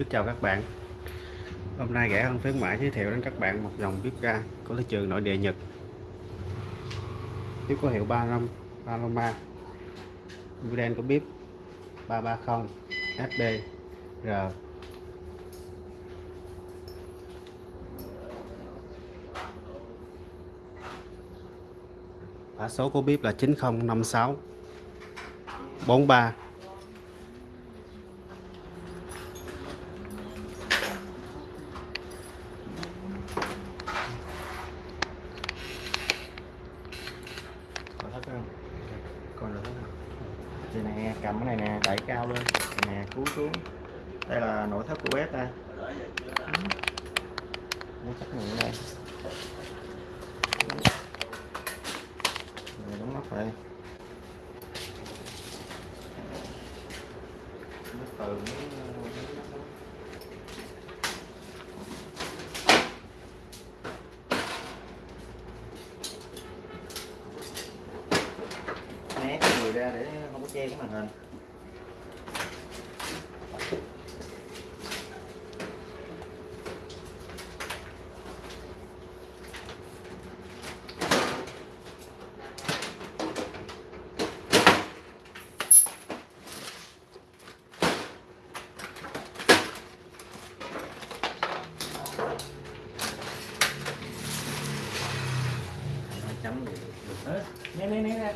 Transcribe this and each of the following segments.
Kính chào các bạn. Hôm nay rẻ hơn khuyến mãi giới thiệu đến các bạn một dòng bếp ga của thị trường nội địa Nhật. Bếp có hiệu 35 Paloma Model của bếp 330 HD R. Mã số của bếp là 9056 43 còn hết không còn được không đây nè cầm cái này nè đẩy cao lên nè cú xuống đây là nội thất của bếp đây nội thất này ở đây rồi đóng nắp đây nó từ né cái người ra để không có che cái màn hình. Hai chấm gì được hết. Né né né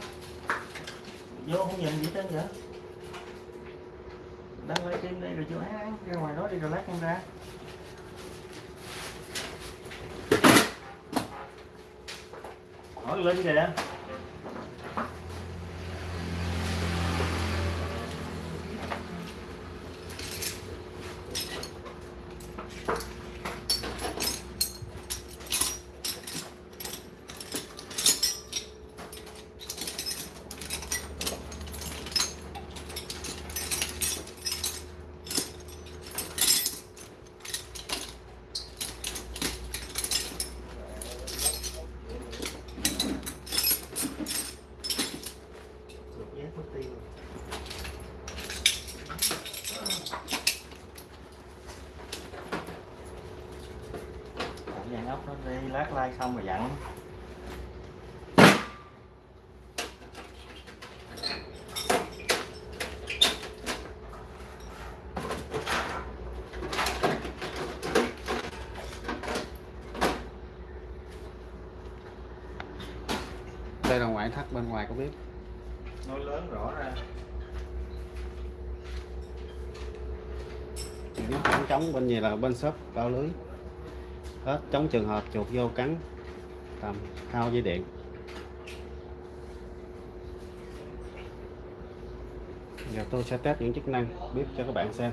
vô không nhìn gì hết vậy đang lấy kim đây rồi chưa ăn ra ngoài đó đi rồi lát con ra. Hỏi lên kìa. Xong rồi dặn Đây là ngoại thất bên ngoài của bếp nói lớn rõ ra. Nó khoảng trống bên gì là bên shop bao lưới. Hết chống trường hợp chuột vô cắn tâm hao dây điện. Giờ tôi sẽ test những chức năng bếp cho các bạn xem.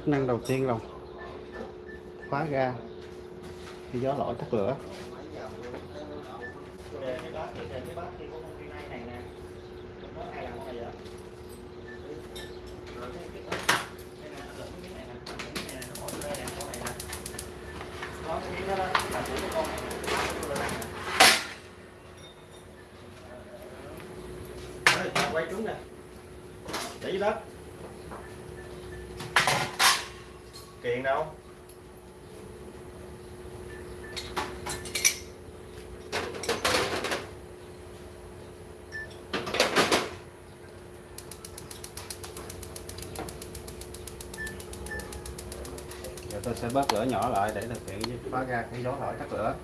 Chức năng đầu tiên là khóa ga. Khi gió lỗi tắt lửa. Quay trúng nè. Để dưới đất giờ tôi sẽ bớt lửa nhỏ lại để thực hiện khóa ra cái gió lỗi tắt lửa.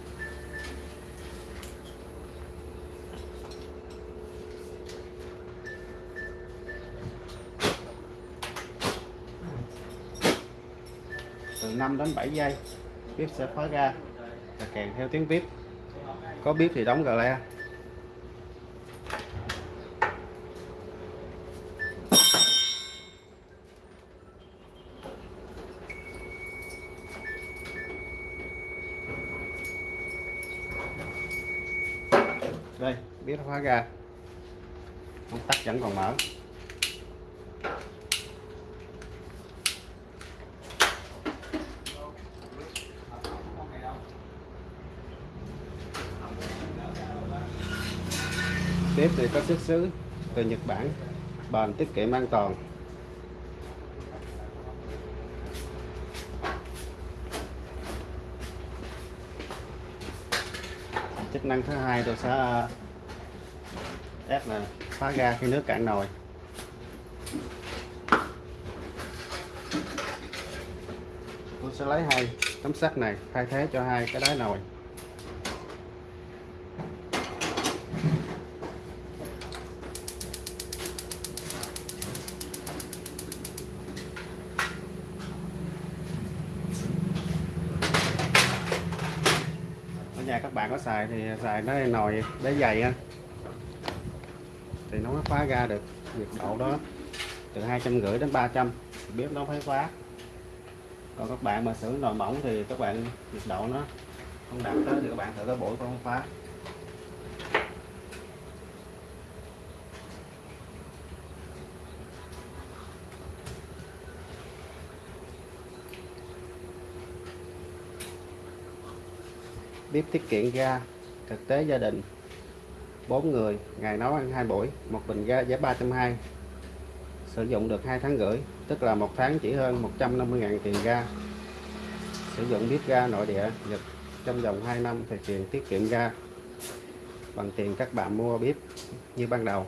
Từ 5 đến 7 giây, bếp sẽ khóa ra và kèm theo tiếng bếp. Có bếp thì đóng gà le. Đây bếp khóa ga công tắc vẫn còn mở. Bếp thì có xuất xứ từ Nhật Bản. Bền, tiết kiệm an toàn. Chức năng thứ hai tôi sẽ à, ép là phá ga khi nước cạn nồi. Tôi sẽ lấy hai tấm sắt này, thay thế cho hai cái đáy nồi ở nhà các bạn có xài thì xài nó nồi để dày ha thì nó mới phá ra được nhiệt độ đó, từ hai trăm rưỡi đến 300 bếp nó phải phá còn các bạn mà sử nồi mỏng thì các bạn nhiệt độ nó không đạt tới thì các bạn thử cái buổi con phá bếp tiết kiệm ga thực tế gia đình 4 người, ngày nấu ăn hai buổi, một bình ga, giá 320 sử dụng được 2 tháng rưỡi, tức là một tháng chỉ hơn 150.000 tiền ga. Sử dụng bếp ga nội địa Nhật trong vòng 2 năm thì tiền tiết kiệm ga. Bằng tiền các bạn mua bếp như ban đầu.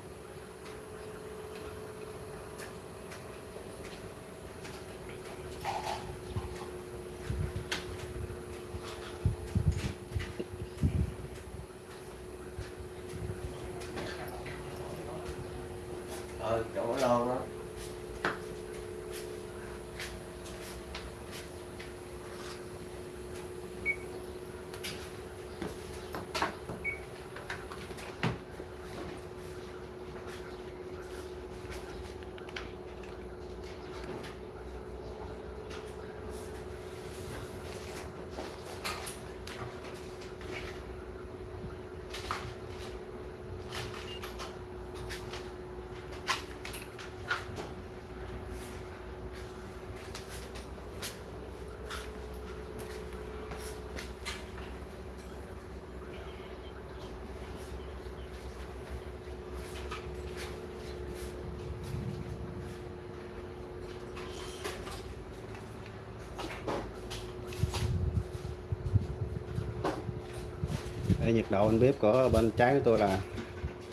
Đây nhiệt độ bên bếp của bên trái của tôi là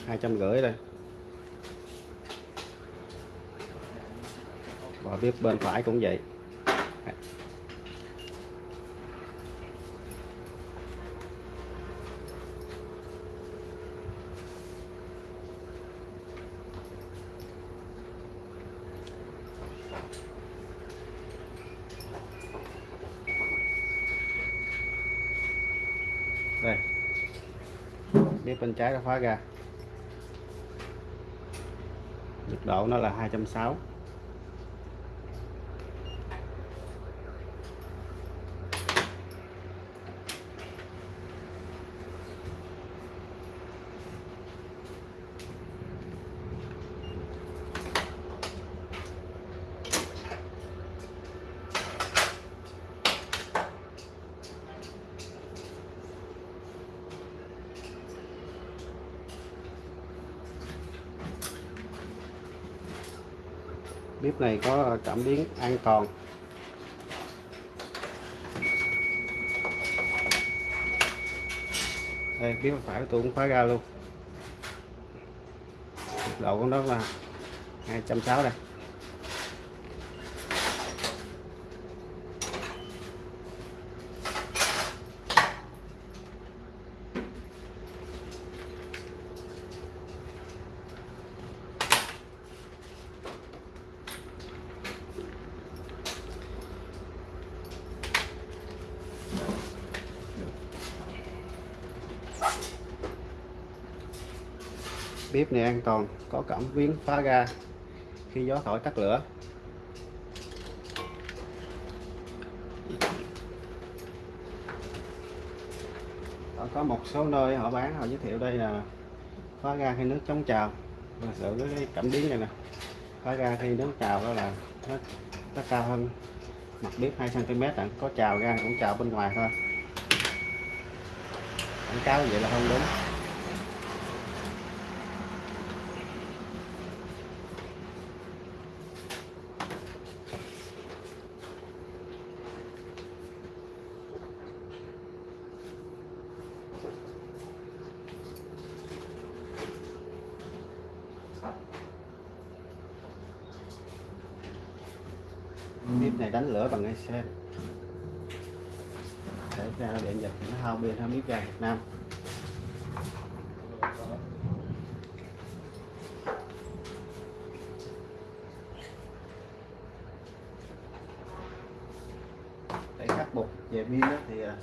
hai trăm rưỡi đây. Và bếp bên phải cũng vậy đây bếp bên trái đã khóa ra. Nhiệt độ nó là 260 bếp này có cảm biến an toàn. Đây bếp phải tôi cũng khóa ra luôn. Độ của nó là 260 đây. Bếp này an toàn có cảm biến phá ga khi gió thổi tắt lửa. Có một số nơi họ bán họ giới thiệu đây là phá ga khi nước chống trào. Và giữ cái cảm biến này nè phá ga khi nước trào đó là nó, nó cao hơn mặt bếp 2 cm à. có trào ga cũng trào bên ngoài thôi. Quảng cáo vậy là không đúng bếp này xem để ra điện nhật nó hao pin hơn bếp ga Việt Nam. Để khắc phục về pin thì à,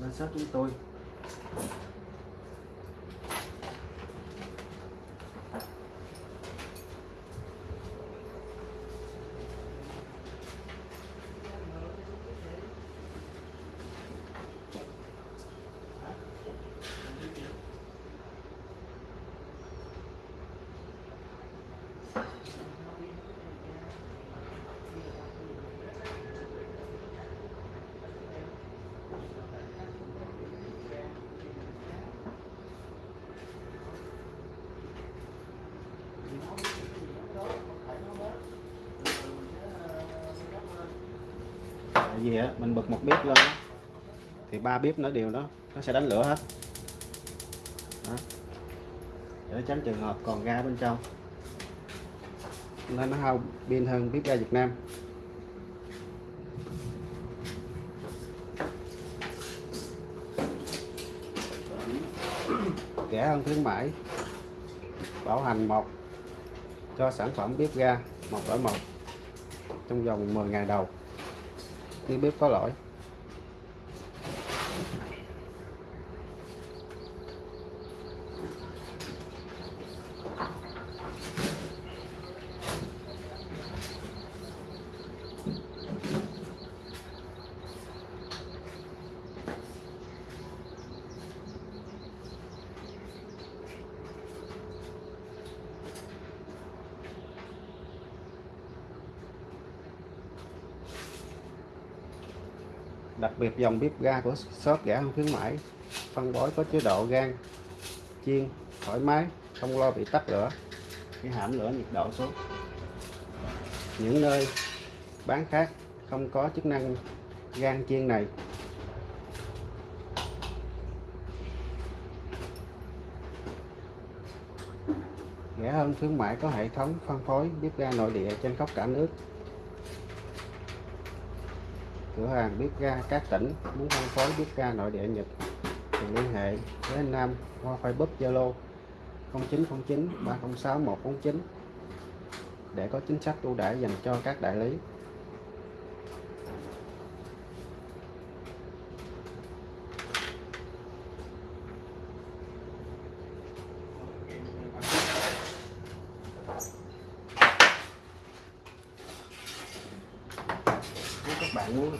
lên shop chúng tôi. Tại vì á, mình bật một bếp lên thì ba bếp nó đều đó, nó sẽ đánh lửa hết đó. để tránh trường hợp còn ga bên trong nên nó hao pin hơn bếp ga Việt Nam. Rẻ hơn khuyến mãi. Bảo hành một, cho sản phẩm bếp ga một đổi một trong vòng 10 ngày đầu. Khi bếp có lỗi. Đặc biệt dòng bếp ga của shop rẻ hơn khuyến mãi. Phân bón có chế độ gan, chiên, thoải mái, không lo bị tắt lửa. Khi hãm lửa nhiệt độ xuống. Những nơi bán khác không có chức năng gan chiên này. Rẻ hơn khuyến mãi có hệ thống phân phối bếp ga nội địa trên khắp cả nước cửa hàng bếp ga các tỉnh muốn phân phối bếp ga nội địa Nhật thì liên hệ với anh Nam qua Facebook, Zalo 0909 306 149 để có chính sách ưu đãi dành cho các đại lý. Bạn muốn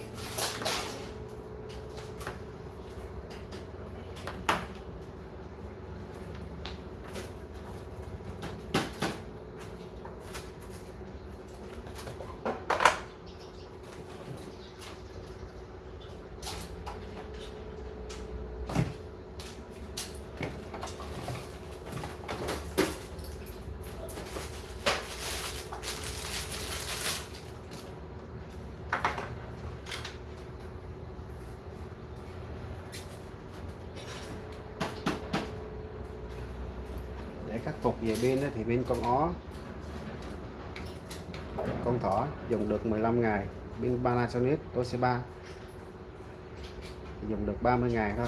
để khắc phục về pin thì pin con ó, con thỏ dùng được 15 ngày. Pin Panasonic Toshiba dùng được 30 ngày thôi.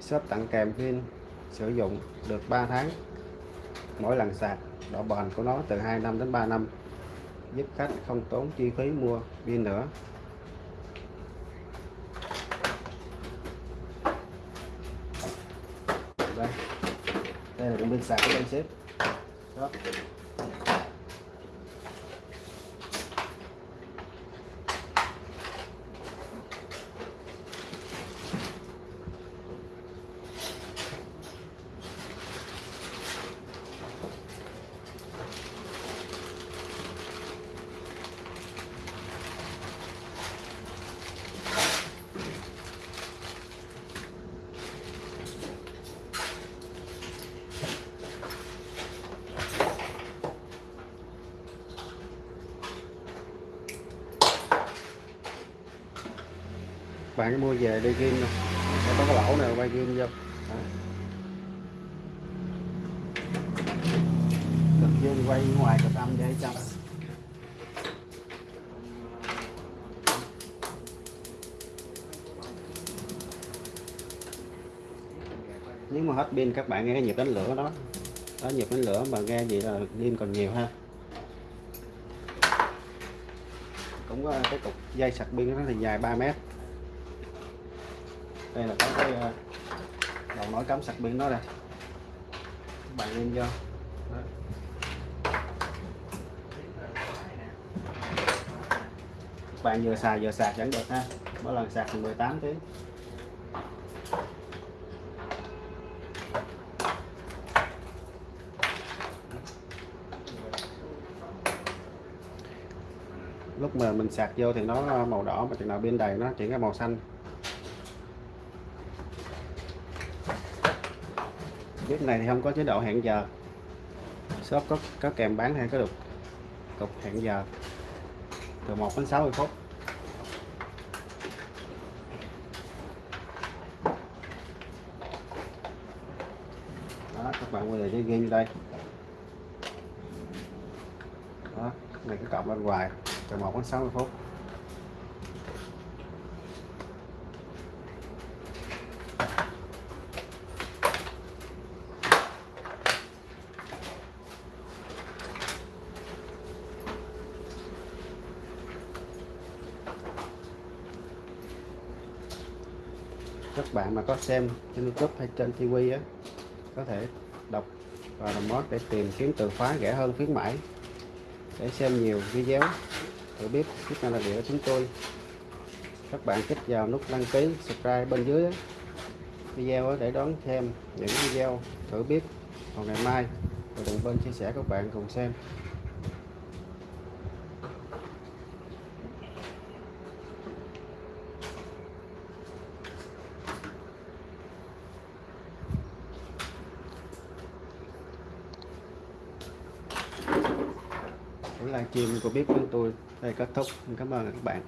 Shop tặng kèm pin sử dụng được 3 tháng. Mỗi lần sạc, độ bền của nó từ 2 năm đến 3 năm, giúp khách không tốn chi phí mua pin nữa. Đây đây là cái bên sạc của anh sếp. Đó. Bạn cứ mua về đi kim nè. Sẽ có cái lỗ nào quay kim vô. Cực dương quay ngoài cực âm để trong nếu mà hết pin, các bạn nghe cái nhịp đánh lửa đó. Đó, nhịp đánh lửa mà nghe gì là pin còn nhiều ha. Cũng có cái cục dây sạc pin nó thì dài 3 mét đây là có cái ờ, đầu nối cắm sạc pin nó đây bạn lên vô. Đó. Bạn vừa xài vừa sạc vẫn được ha. Mỗi lần sạc 18 tiếng. Lúc mà mình sạc vô thì nó màu đỏ mà chừng nào pin đầy nó chuyển ra màu xanh. Bếp này thì không có chế độ hẹn giờ. Shop có có kèm bán hay có được cục hẹn giờ từ 1 đến 60 phút. Đó, các bạn quay lại cái game đây. Đó, này cái cọc bên ngoài từ 1 đến 60 phút. Các bạn mà có xem trên YouTube hay trên TV á có thể đọc và làm mót để tìm kiếm từ khóa rẻ hơn khuyến mãi. Để xem nhiều video thử biết tiếp theo là địa của chúng tôi. Các bạn kích vào nút đăng ký subscribe bên dưới á, video để đón xem những video thử biết vào ngày mai. Và đừng bên chia sẻ các bạn cùng xem. Buổi livestream của biết của tôi. Đây kết thúc. Cảm ơn các bạn.